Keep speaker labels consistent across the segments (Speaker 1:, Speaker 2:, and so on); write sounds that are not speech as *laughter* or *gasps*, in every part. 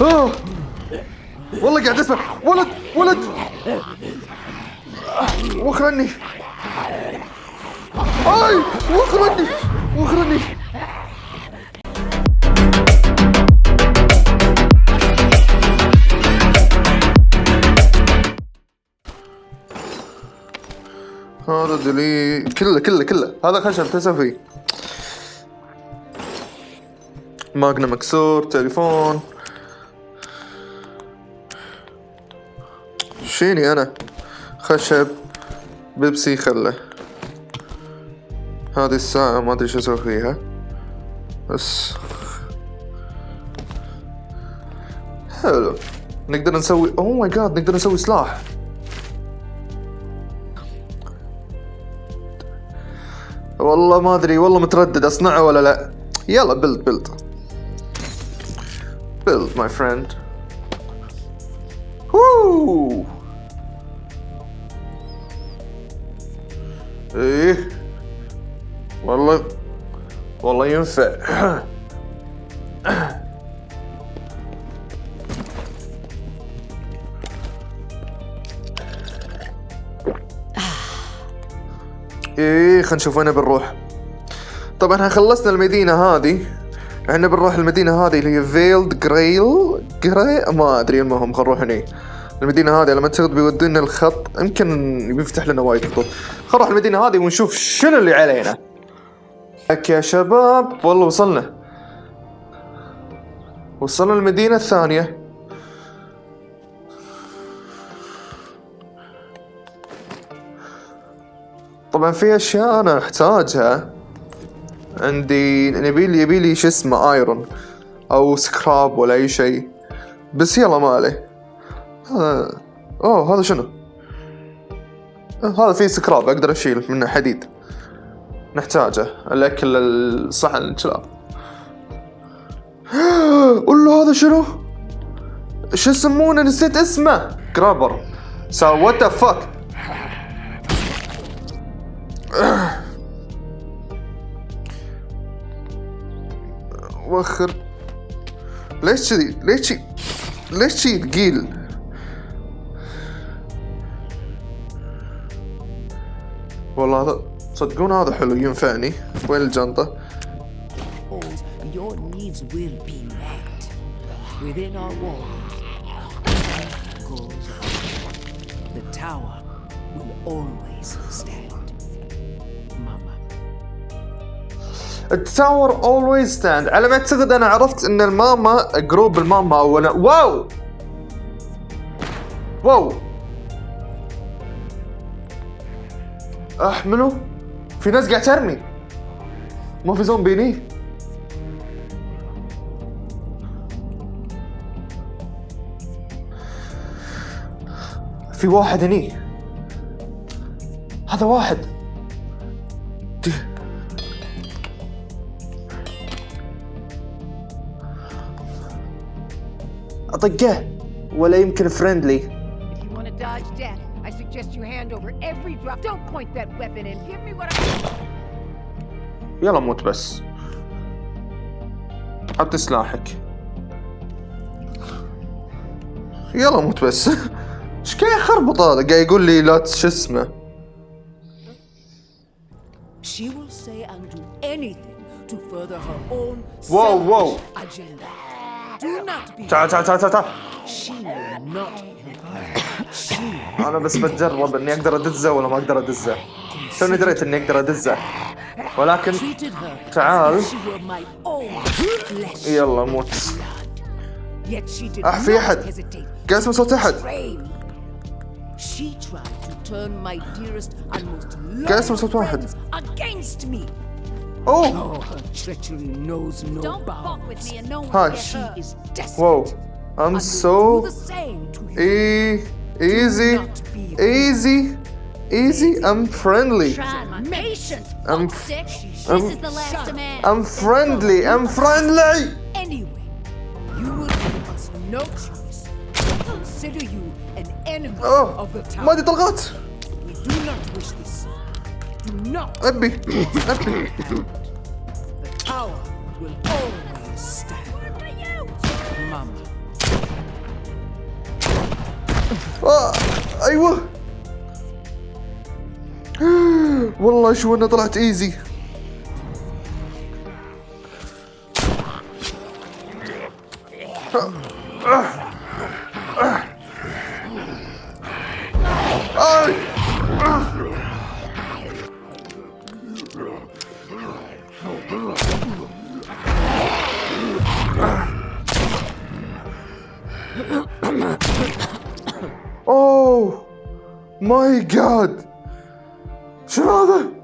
Speaker 1: والله قاعد أسمع. ولد ولد. وخرني أي وخرني وخرني هذا دلي كله كله كله. هذا خشب تسوي فيه. ماجنا مكسور تليفون. شيني أنا. خشب بيبسي خله. هذه الساعة ما أدري شو أسوي فيها. بس حلو. نقدر نسوي اوه ماي جاد نقدر نسوي سلاح. والله ما أدري والله متردد أصنعه ولا لا؟ يلا build build build my friend! إيه؟ والله والله ينفع. إيه خلينا نشوف وين بنروح. طبعا إحنا خلصنا المدينة هذه. إحنا بنروح المدينة هذه اللي هي فيلد جريل جري ما أدري المهم خلينا نروح هني. المدينة هذه لما تاخذ بيودينا الخط. يمكن بيفتح لنا وايد خطوط. خل نروح المدينة هذه ونشوف شنو اللي علينا. لك يا شباب والله وصلنا. وصلنا المدينة الثانية. طبعا في أشياء أنا أحتاجها. عندي يبيلي يبيلي شو اسمه iron أو سكراب ولا أي شيء. بس يلا ما عليه هذا أوه هذا شنو؟ هذا فيه سكراب أقدر أشيل منه حديد. نحتاجه. الأكل الصحن الكلاب. *gasps* قول له هذا شنو؟ شو يسمونه؟ نسيت اسمه. grabber So what the fuck وخر. ليش كذي؟ ليش ليش ثقيل؟ والله هذا صدقون هذا حلو ينفعني. وين الجنطة؟
Speaker 2: Always stand. ال tower always stand
Speaker 1: على ما أعتقد أنا عرفت إن الماما group الماما اولا. Wow! Wow! أحمله؟ في ناس قاعد ترمي. ما في زومبي هني. في واحد هني. هذا واحد. أطقه. ولا يمكن فريندلي
Speaker 3: If you want to dodge death, I suggest you hand over every drop. Don't point that weapon and give me what I.
Speaker 1: يلا موت بس حط سلاحك يلا موت بس *laughs* ايش قاعد يخربط هذا قاعد يقول لي لا شو اسمه
Speaker 2: She will say and do anything to further her own
Speaker 1: Whoa, whoa.
Speaker 2: selfish agenda. Do not be.
Speaker 1: تعال تعال تعال تعال تعال
Speaker 2: She will not help you. She
Speaker 1: أنا بس بتجرب إني أقدر أدزه ولا ما أقدر أدزه. توني دريت إني أقدر أدزه؟ ولكن تعال. يلا موت. اح في احد
Speaker 2: قاسم
Speaker 1: صوت أحد.
Speaker 2: قاسم
Speaker 1: صوت واحد.
Speaker 2: أوه. هاي.
Speaker 1: واو. I'm so... إي. easy easy easy I'm friendly
Speaker 3: Try my patience.
Speaker 1: I'm
Speaker 3: fuck stick. This
Speaker 1: I'm-
Speaker 3: is the last demand.
Speaker 1: I'm friendly I'm friendly
Speaker 2: Anyway, you will give us no choice. but Consider you an enemy
Speaker 1: اوه
Speaker 2: of the town.
Speaker 1: ما ادري طلقات
Speaker 2: We do not wish this. Do not.
Speaker 1: ابي ابي
Speaker 2: The tower will
Speaker 1: آه أيوه والله شو أنا طلعت إيزي آي. ماي جاد شنو هذا؟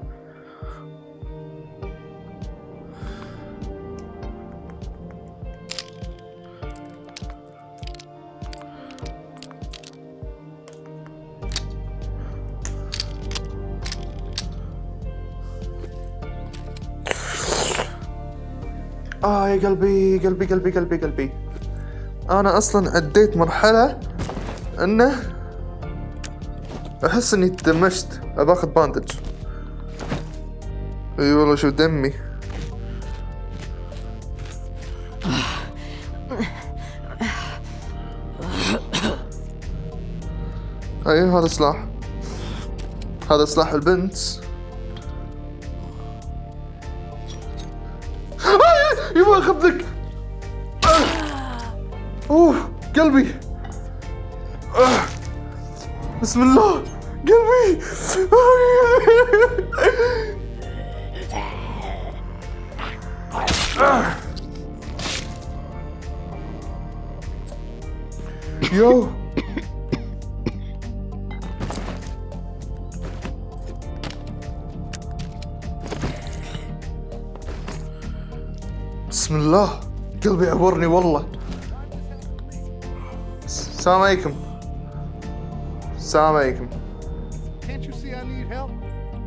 Speaker 1: آه يا قلبي قلبي قلبي قلبي قلبي أنا أصلا عديت مرحلة إنه أحس إني تدمجت. أبى آخذ باندج أي والله شوف دمي. أي هذا سلاح. هذا سلاح البنت. يبغى اخذك أوه قلبي. آه، بسم الله. بسم الله. قلبي عبرني والله. السلام عليكم. السلام عليكم?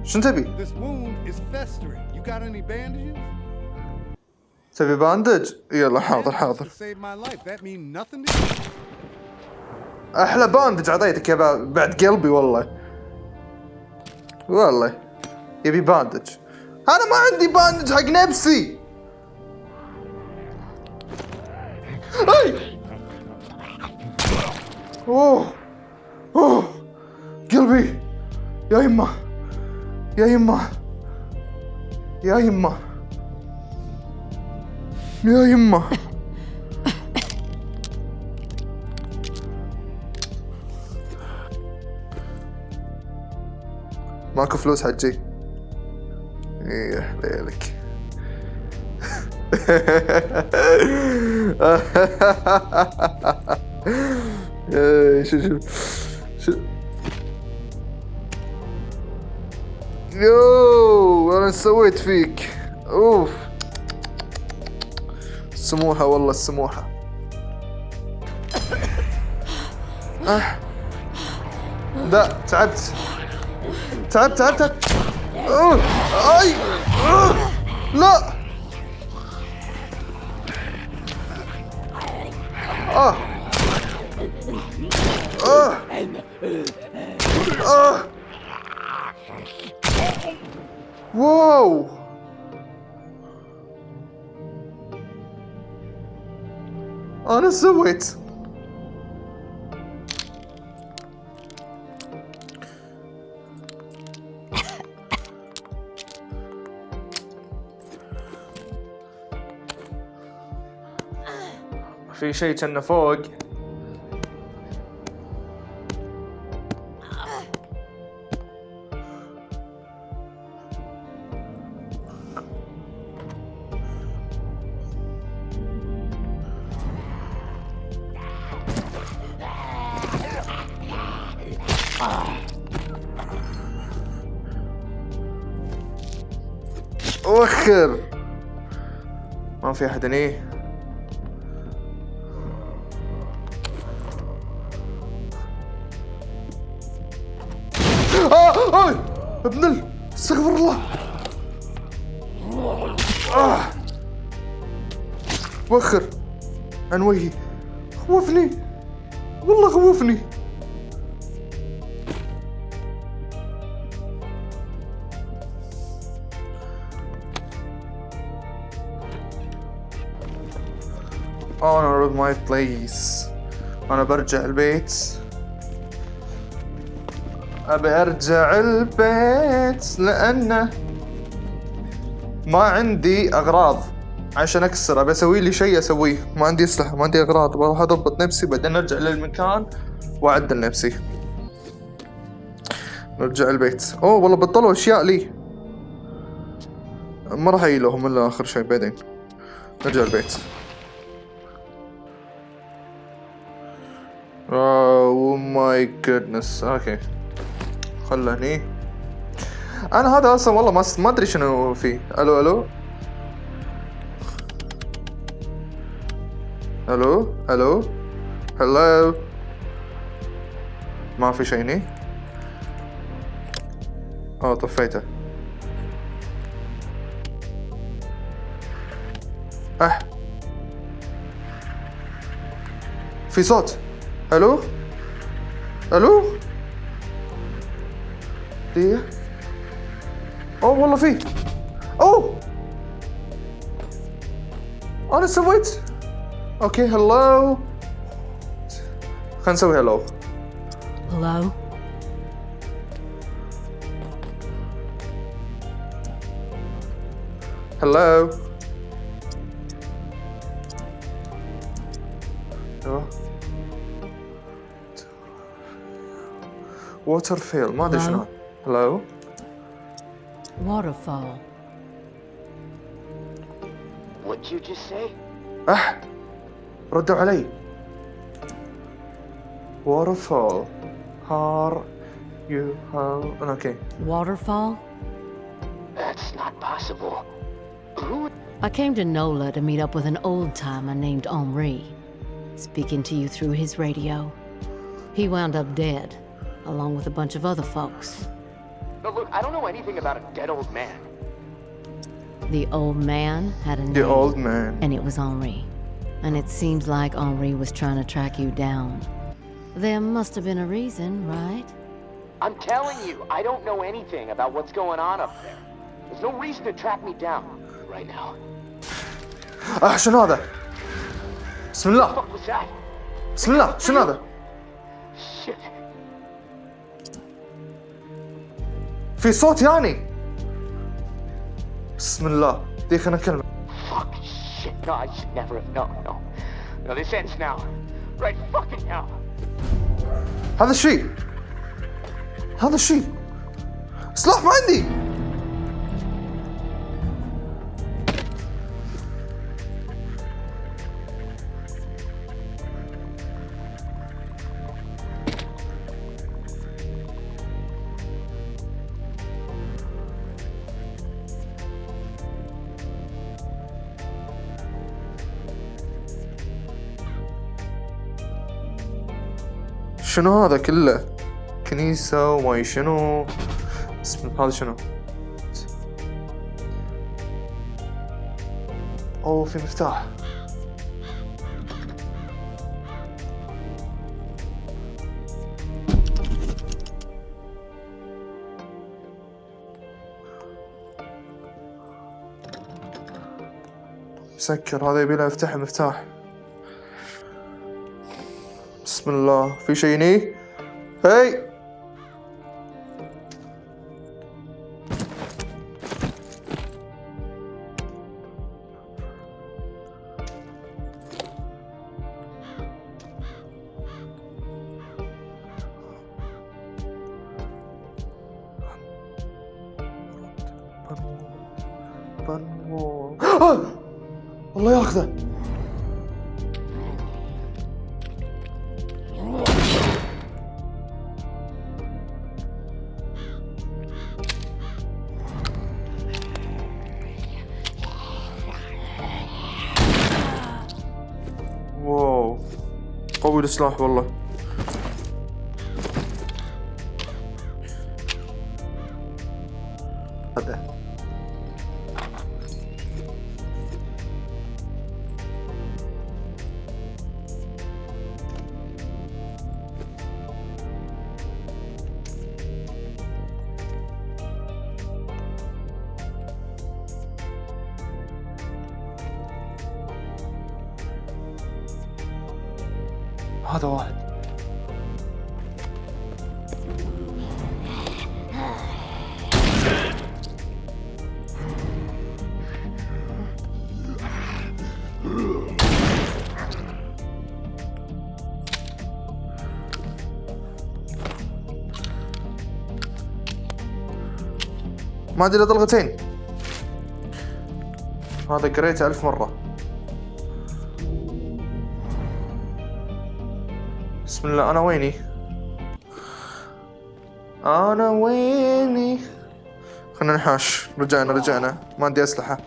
Speaker 1: شنو تبي؟ تبي bandage؟ يلا حاضر حاضر? أحلى bandage اعطيتك يا بعد قلبي والله. والله. يبي bandage أنا ما عندي bandage حق نفسي. أي! أوه! أوه! قلبي! يا يمه يا يمه يا يمه يا يمه ماكو فلوس حجي. إيه ليلك. شو شو شو يو أنا سويت فيك. أوف. السموحة والله السموحة أه. لا تعبت تعبت. تعبت تعبت. أوه. أي. أوه. لا. آه آه واو أنا سويت في شيء كنا فوق وخر ما في أحد هني آه آه استغفر الله. آه. وخر عن وجهي خوفني. والله خوفني. My place. أنا برجع البيت. أبي أرجع البيت لأنه ما عندي أغراض. عشان أكسر أبي أسوي لي شيء أسويه. ما عندي اسلحه ما عندي أغراض. بروح أضبط نفسي بعدين أرجع للمكان وأعدل نفسي. نرجع البيت. أوه والله بطلوا أشياء لي. ما راح اجيلهم إلا آخر شيء بعدين. نرجع البيت. oh my goodness okay خله هني أنا هذا أصلا والله ما ما أدري شنو فيه ألو ألو؟ ألو؟ ألو؟ هلو ما في شيء هني. آه طفيته. أه. في صوت. ألو ألو دقيقة اوه والله في اوه أنا سويت okay هلو خلينا نسوي هلو
Speaker 4: Hello?
Speaker 1: هلو ووتر فيل ما ادري
Speaker 4: Hello?
Speaker 1: شنو هلو
Speaker 4: Waterfall.
Speaker 5: What'd you just say?
Speaker 1: أح ردوا علي waterfall هار يو هال اوكي
Speaker 4: Waterfall?
Speaker 5: That's not possible. Who?
Speaker 4: I came to NOLA to meet up with an old timer named Henri, speaking to you through his radio. He wound up dead, along with a bunch of other folks.
Speaker 5: No, look, I don't know anything about a dead old man.
Speaker 4: The old man had a name,
Speaker 1: the old man
Speaker 4: and it was Henri. And it seems like Henri was trying to track you down. There must have been a reason, right?
Speaker 5: I'm telling you, I don't know anything about what's going on up there. There's no reason to track me down right now.
Speaker 1: اه شنو هذا بسم الله
Speaker 5: What was that?
Speaker 1: بسم الله شنو هذا في صوت يعني بسم الله دي خلينا نكلم
Speaker 5: Fuck. Shit. No, I should never have. No, no. No, this ends now. Right fucking now.
Speaker 1: هذا الشيء هذا الشيء سلاح ما عندي شنو هذا كله؟ كنيسة وما شنو؟ اسم هذا شنو؟ أوه في مفتاح. مسكر هذا يبي له يفتح مفتاح. بسم الله في شيء السلاح والله. ما أدري طلقتين. هذا قريته ألف مرة. بسم الله أنا ويني؟ أنا ويني؟ خلنا نحاش. رجعنا رجعنا. ما عندي أسلحة.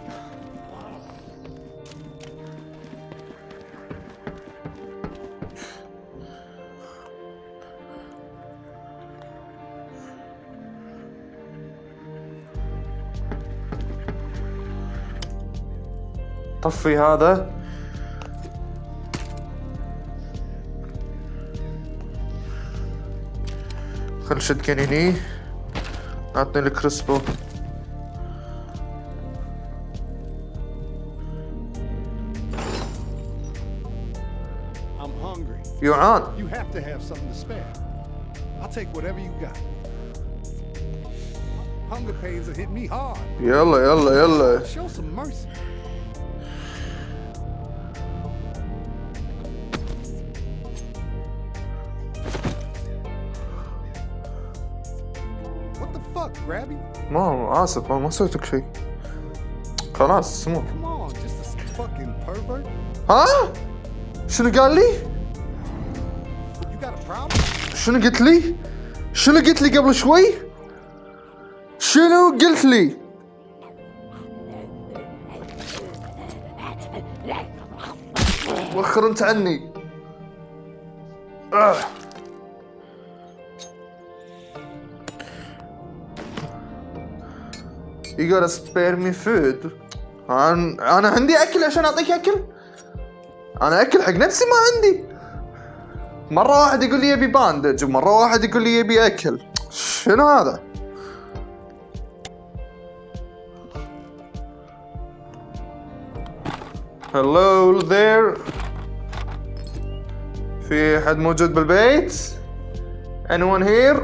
Speaker 1: طفي هذا خل شد كنيني اعطني الكريسبو
Speaker 6: I'm hungry.
Speaker 1: يعان
Speaker 6: You have to have something to spare. I'll take whatever you got. Hunger pains have hit me hard.
Speaker 1: يلا يلا يلا
Speaker 6: Show some mercy.
Speaker 1: ما آسف ما ما سويت لك شيء. خلاص سمو. ها؟ شنو قال لي? شنو قلت لي؟ شنو قلت لي قبل شوي؟ شنو قلت لي؟ وخر انت عني. آه. You gotta spare me food أنا أنا عندي أكل عشان أعطيك أكل أنا أكل حق نفسي ما عندي مرة واحد يقول لي يبي bandage ومرة واحد يقول لي يبي أكل شنو هذا؟ Hello there في حد موجود بالبيت؟ Anyone here؟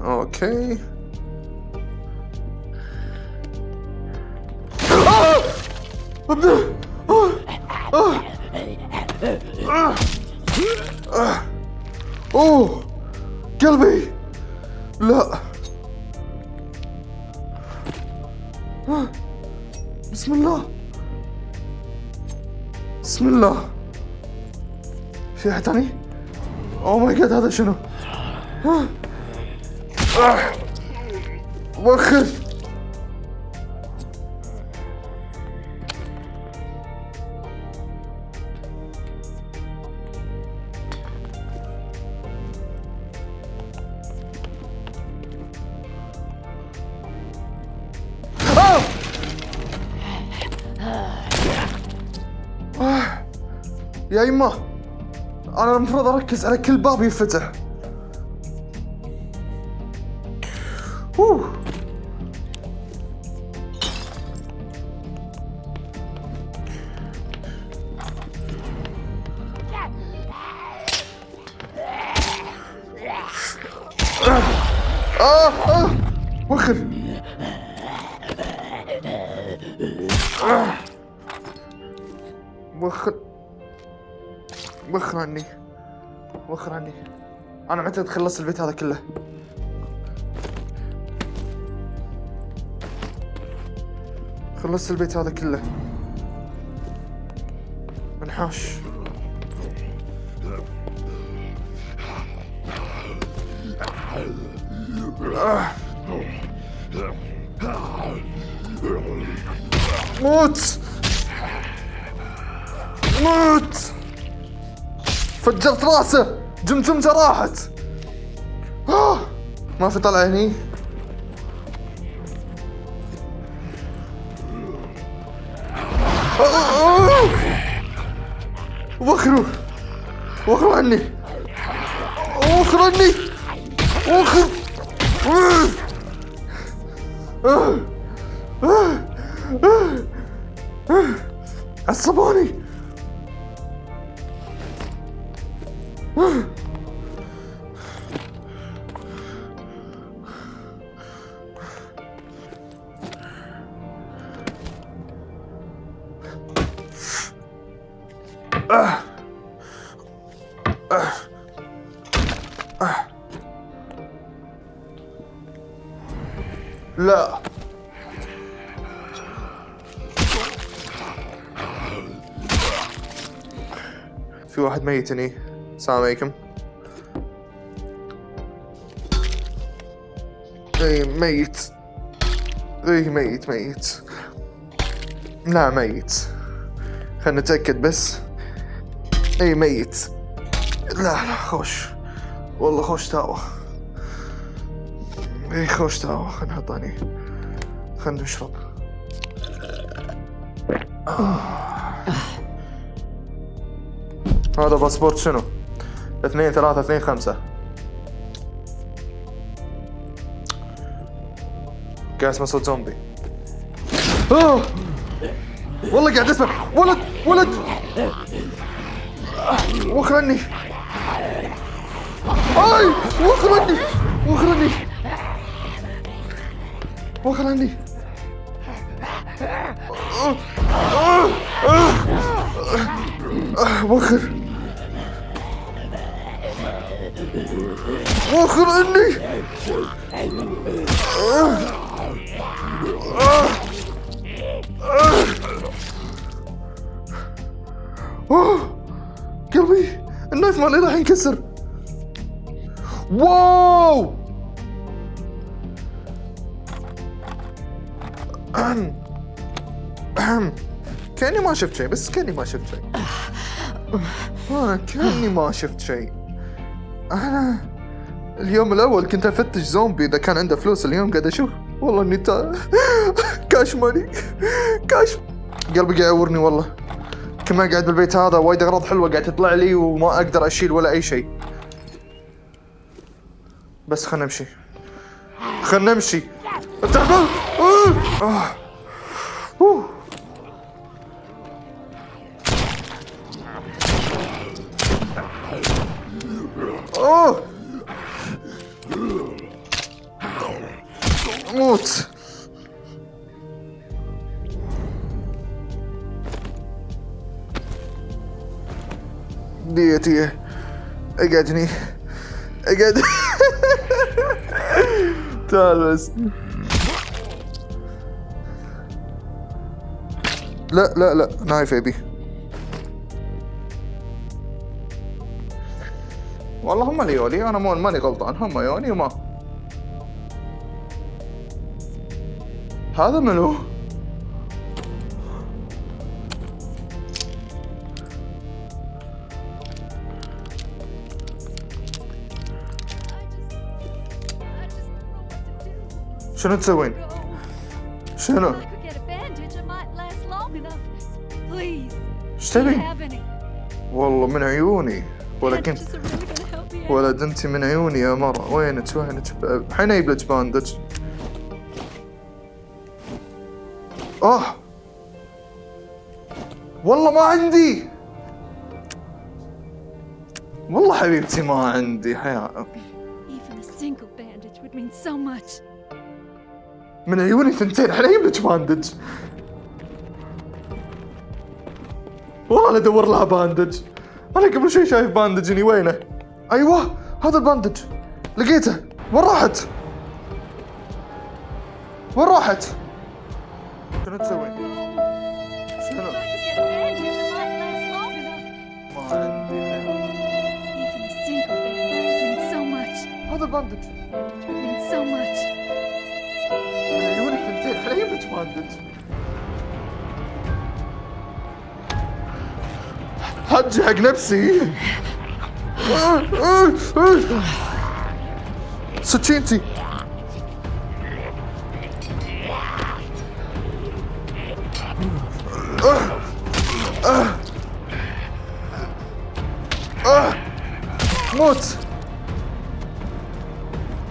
Speaker 1: okay آه! أوه قلبي لا. بسم الله بسم الله في أحد ثاني؟ أوه ماي جاد هذا شنو؟ وخر يا يما أنا المفروض أركز على كل باب ينفتح. أوه. آه آه. وخر وخر وخر عني وخر عني أنا متى خلصت البيت هذا كله؟ خلصت البيت هذا كله. انحاش آه. موت! موت! فجرت راسه جمجمته راحت آه. ما في طلع هني آه. آه. وخروا وخروا عني وخروا عني وخر في واحد ميت هني. السلام عليكم. اي ميت. اي ميت ميت. لا ميت. خلنا نتأكد بس. اي ميت. لا لا خوش. والله خوش تاوه اي خوش تاوه خلنا نحط هني. خلنا نشرب. هذا باسبورت شنو؟ اثنين ثلاثة اثنين خمسة. قاعد اسمه صوت زومبي آه! والله قاعد اسمع. ولد ولد! وخر عني اي وخر عني وخر عني وخر. آه! آه! آه! آه! عني اوه قلبي النايف مالي راح ينكسر واو أهم. أهم. كأني ما شفت شيء بس كأني ما شفت شيء أنا كأني ما شفت شيء أنا اليوم الأول كنت أفتش زومبي إذا كان عنده فلوس اليوم قاعد أشوف. والله إني تا... كاش ماني كاش قلبي قاعد يعورني والله. كمان قاعد بالبيت هذا وايد أغراض حلوة قاعد تطلع لي وما أقدر أشيل ولا أي شيء. بس خلنا نمشي. خلنا نمشي. تعبان آه. آه. موت. ديتي اقعدني اقعد *laughs* تعال بس لا لا. لا نايف ابي والله هم اللي يولي أنا مو ماني غلطان هم يوني وما هذا منو؟ شنو تسوين؟ شنو؟
Speaker 7: إيش
Speaker 1: تبي؟ والله من عيوني ولكن ولد انت من عيوني يا مرة. وينك؟ وينك؟ أجيب لك باندج. آه والله ما عندي! والله حبيبتي ما عندي حياة. من عيوني ثنتين أجيب لك bandage. والله أنا أدور لها bandage. أنا قبل شوي شايف bandage وينه؟ أيوه هذا ال bandage. لقيته. وين راحت؟ وين راحت؟ شنو تسوي؟ شنو. هذا ال
Speaker 7: bandage.
Speaker 1: الحين أجيب لك bandage. حجي حق نفسي. سكينتي موت.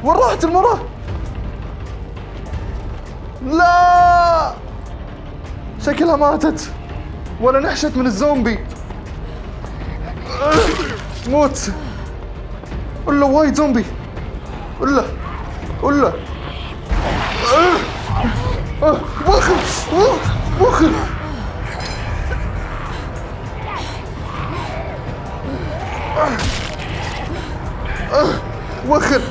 Speaker 1: وين راحت المرأة؟ لا! شكلها ماتت. ولا نحشت من الزومبي. موت. ولا وايد زومبي. ولا ولا وخر وخر وخر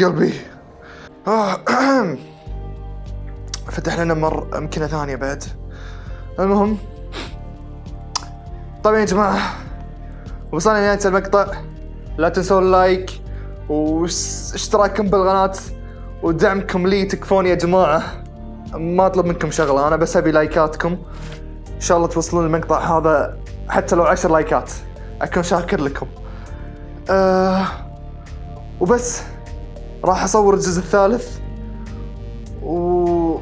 Speaker 1: يا قلبي. آه. *clears throat* فتح لنا مر أمكنة ثانية بعد. المهم. طبعا يا جماعة وصلنا لنهاية المقطع. لا تنسون ال like واشتراككم بالقناة ودعمكم لي تكفون يا جماعة. ما أطلب منكم شغلة أنا بس أبي لايكاتكم. إن شاء الله توصلون المقطع هذا حتى لو عشر لايكات. أكون شاكر لكم. آه وبس. راح أصور الجزء الثالث و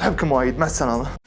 Speaker 1: احبكم وايد مع السلامة.